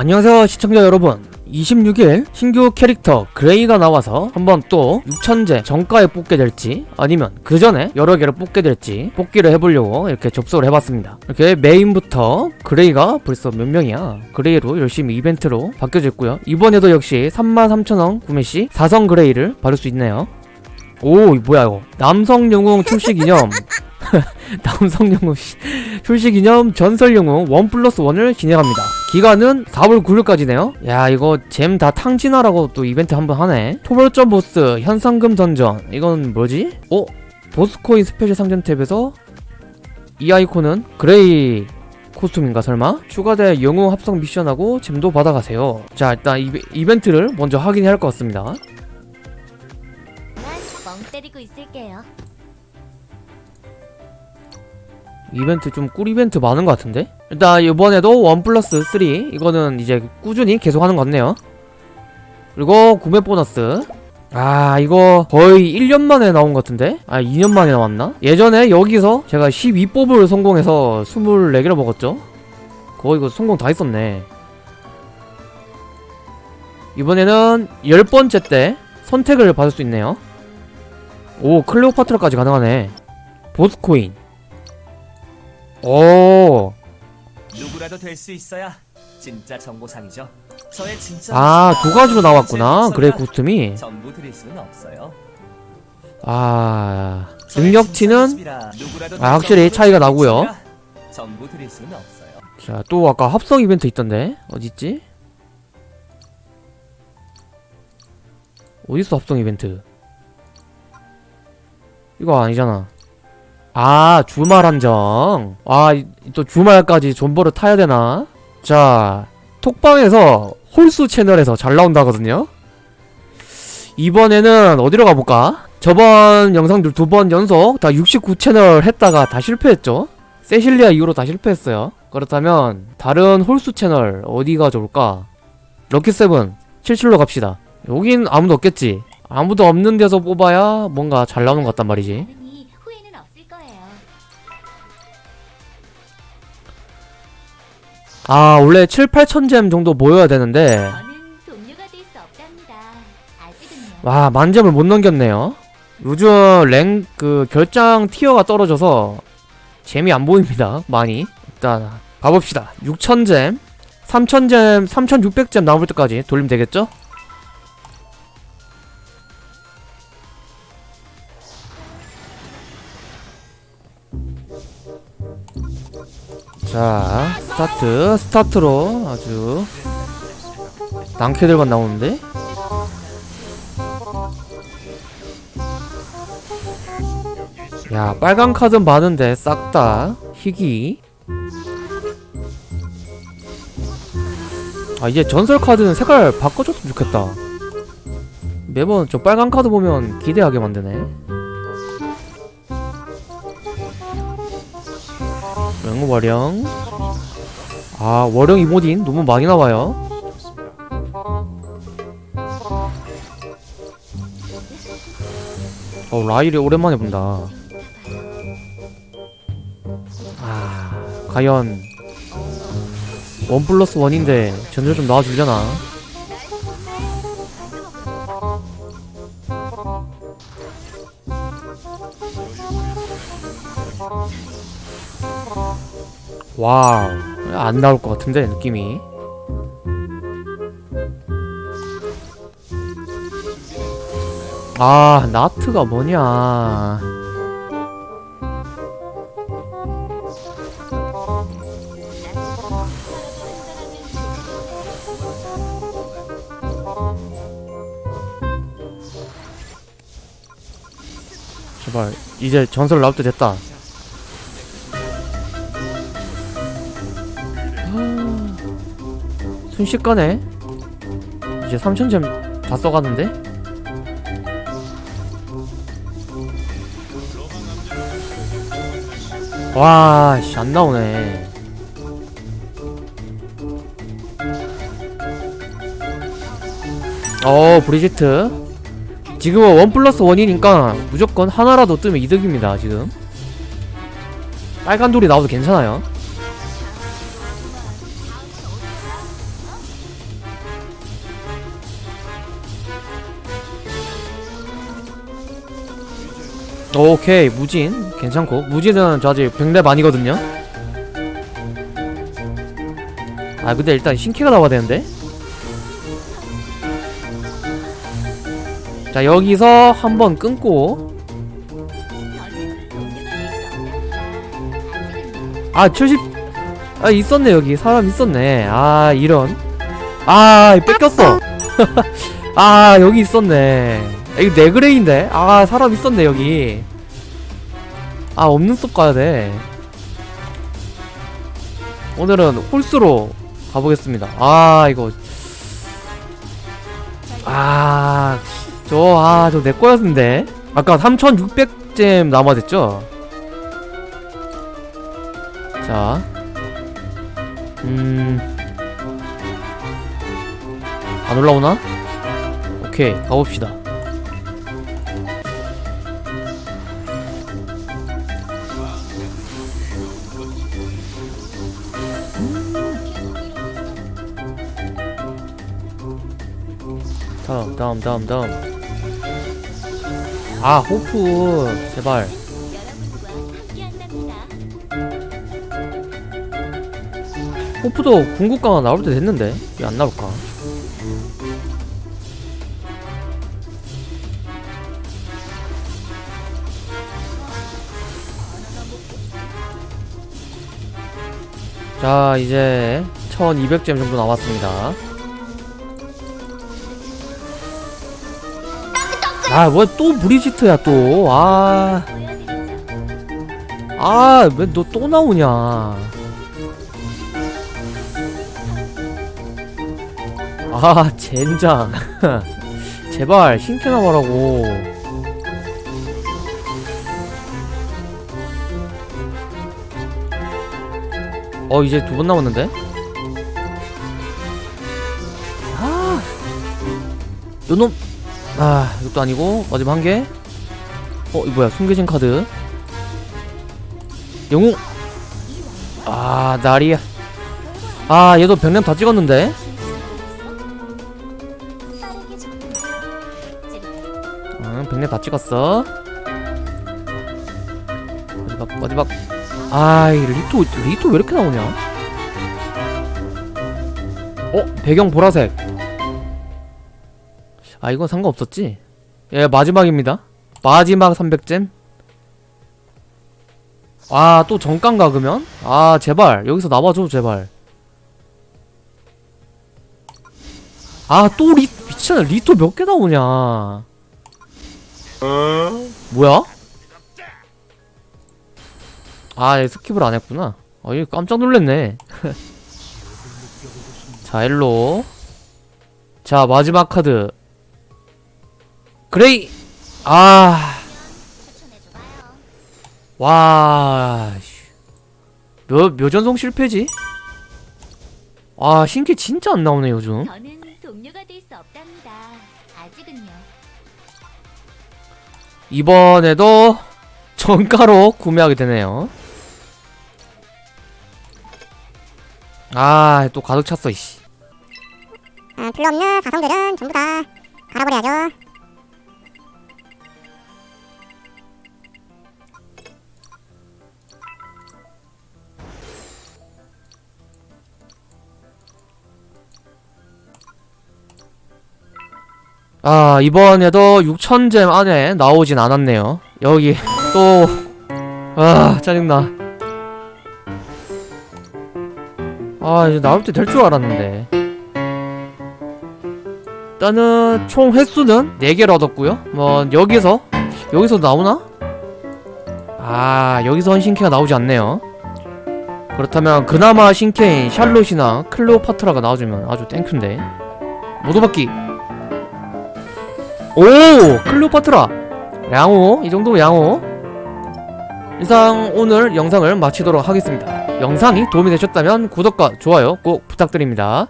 안녕하세요 시청자 여러분. 26일 신규 캐릭터 그레이가 나와서 한번 또 6천제 정가에 뽑게 될지 아니면 그 전에 여러 개를 뽑게 될지 뽑기를 해보려고 이렇게 접속을 해봤습니다. 이렇게 메인부터 그레이가 벌써 몇 명이야? 그레이로 열심히 이벤트로 바뀌어져 있고요. 이번에도 역시 33,000원 구매시 4성 그레이를 받을 수 있네요. 오 뭐야 이거. 남성 영웅 출시 기념 남성 영웅 씨. 출시 기념 전설 영웅 원 플러스 원을 진행합니다. 기간은 4월 9일까지네요. 야 이거 gem 다 탕진하라고 또 이벤트 한번 하네. 초벌점 보스 현상금 던전 이건 뭐지? 어? 보스코인 스페셜 상점 탭에서 이 아이콘은 그레이 코스튬인가 설마? 추가된 영웅 합성 미션하고 gem도 받아가세요. 자 일단 이베, 이벤트를 먼저 확인해야 할 것 같습니다. 난 멍 때리고 있을게요. 이벤트 좀 꿀 이벤트 많은 것 같은데? 일단 이번에도 원 플러스 3 이거는 이제 꾸준히 계속 하는 것 같네요 그리고 구매 보너스 아 이거 거의 1년 만에 나온 것 같은데? 아 2년 만에 나왔나? 예전에 여기서 제가 12뽑을 성공해서 24개를 먹었죠? 거의 이거 성공 다 했었네 이번에는 10번째 때 선택을 받을 수 있네요 오 클레오파트라까지 가능하네 보스코인 오. 누구라도 될 수 있어야 진짜 정보상이죠. 저의 진짜 아, 두 가지로 나왔구나. 제 그래, 코스튬이. 전부 드릴 수는 없어요. 아, 능력치는 아, 확실히 될 차이가 수 나고요. 전부 드릴 수는 없어요. 자, 또 아까 합성 이벤트 있던데. 어딨지? 어딨어, 합성 이벤트? 이거 아니잖아. 아, 주말 한정. 아, 이- 또 주말까지 존버를 타야 되나? 자, 톡방에서 홀수 채널에서 잘 나온다거든요? 이번에는 어디로 가볼까? 저번 영상들 두 번 연속 다 69채널 했다가 다 실패했죠? 세실리아 이후로 다 실패했어요. 그렇다면 다른 홀수 채널 어디가 좋을까? 럭키세븐 77로 갑시다. 여긴 아무도 없겠지. 아무도 없는 데서 뽑아야 뭔가 잘 나오는 것 같단 말이지. 아 원래 7, 8천잼 정도 모여야 되는데. 와 만점을 못 넘겼네요. 요즘 랭 그 결장 티어가 떨어져서 재미 안 보입니다. 많이. 일단 가봅시다. 6천잼 3천잼 3600잼 나올 때까지 돌리면 되겠죠? 자 스타트 스타트로 아주 낭캐들만 나오는데? 야 빨간 카드 많은데 싹 다 희귀. 아 이제 전설 카드는 색깔 바꿔줬으면 좋겠다. 매번 저 빨간 카드 보면 기대하게 만드네 랭고 와령. 아 월령 이모딘 너무 많이 나와요. 어 라일이 오랜만에 본다. 아 과연 원 플러스 원인데 전설 좀 나와주려나 와우. 안 나올 것 같은데 느낌이? 아 나트가 뭐냐. 제발 이제 전설 나올 때 됐다 순식간에 이제 3000점 다 써가는데? 와, 씨, 안 나오네. 어, 브리지트. 지금은 원 플러스 원이니까 무조건 하나라도 뜨면 이득입니다, 지금. 빨간 돌이 나와도 괜찮아요. 오케이 무진. 괜찮고. 무진은 저 아직 100렙 아니거든요. 아 근데 일단 신캐가 나와야 되는데? 자 여기서 한번 끊고. 아 70... 아 있었네 여기. 사람 있었네. 아 이런. 아 뺏겼어. 아 여기 있었네. 아, 이거 네그레인데? 아 사람 있었네 여기. 아 없는 숲 가야돼. 오늘은 홀수로 가보겠습니다. 아 이거. 아 저 아 저 내 거였는데. 아까 3600잼 남아됐죠? 자, 음, 안 올라오나? 오케이, 가봅시다. 다음, 다음, 다음. 아, 호프, 제발. 호프도 궁극강화 나올 때 됐는데 왜 안 나올까? 자 이제 1200잼 정도 남았습니다 아 뭐야 또 브리지트야 또 아 아왜 보여드리죠. 너또 나오냐. 아 젠장. 제발 신캐 나와라고. 어 이제 두 번 남았는데? 아. 요놈 아 이것도 아니고 마지막 한개 어 이거 뭐야 숨겨진 카드 영웅 아 나리야 아 얘도 병렘 다 찍었는데. 응, 백내 다 찍었어. 마지막, 마지막. 아, 이 리토, 리토 왜 이렇게 나오냐? 어, 배경 보라색. 아, 이건 상관없었지? 예, 마지막입니다. 마지막 300 gem. 아, 또 정가인가, 그러면? 아, 제발. 여기서 나와줘, 제발. 아, 또 리, 미친아, 리토 몇 개 나오냐. 뭐야? 아, 얘 skip을 안 했구나. 아, 얘 깜짝 놀랐네. 자, 일로. 자, 마지막 카드. 그레이! 아. 와. 씨. 몇, 몇 전설 실패지? 아, 신캐 진짜 안 나오네, 요즘. 저는 동료가 될 수 없답니다. 아직은요. 이번에도 정가로 구매하게 되네요. 아, 또 가득 찼어, 이씨. 아, 필요 없는 가성들은 전부 다 갈아버려야죠. 아, 이번에도 6천잼 안에 나오진 않았네요. 여기 또, 아, 짜증나. 아, 이제 나올 때 될 줄 알았는데. 일단은 총 횟수는 4개를 얻었고요. 뭐, 여기서, 여기서 나오나? 아, 여기서 신캐가 나오지 않네요. 그렇다면 그나마 신캐인 샬롯이나 클레오파트라가 나와주면 아주 땡큐인데. 모두바퀴 오! 클레오파트라! 양호, 이 정도면 양호. 이상 오늘 영상을 마치도록 하겠습니다. 영상이 도움이 되셨다면 구독과 좋아요 꼭 부탁드립니다.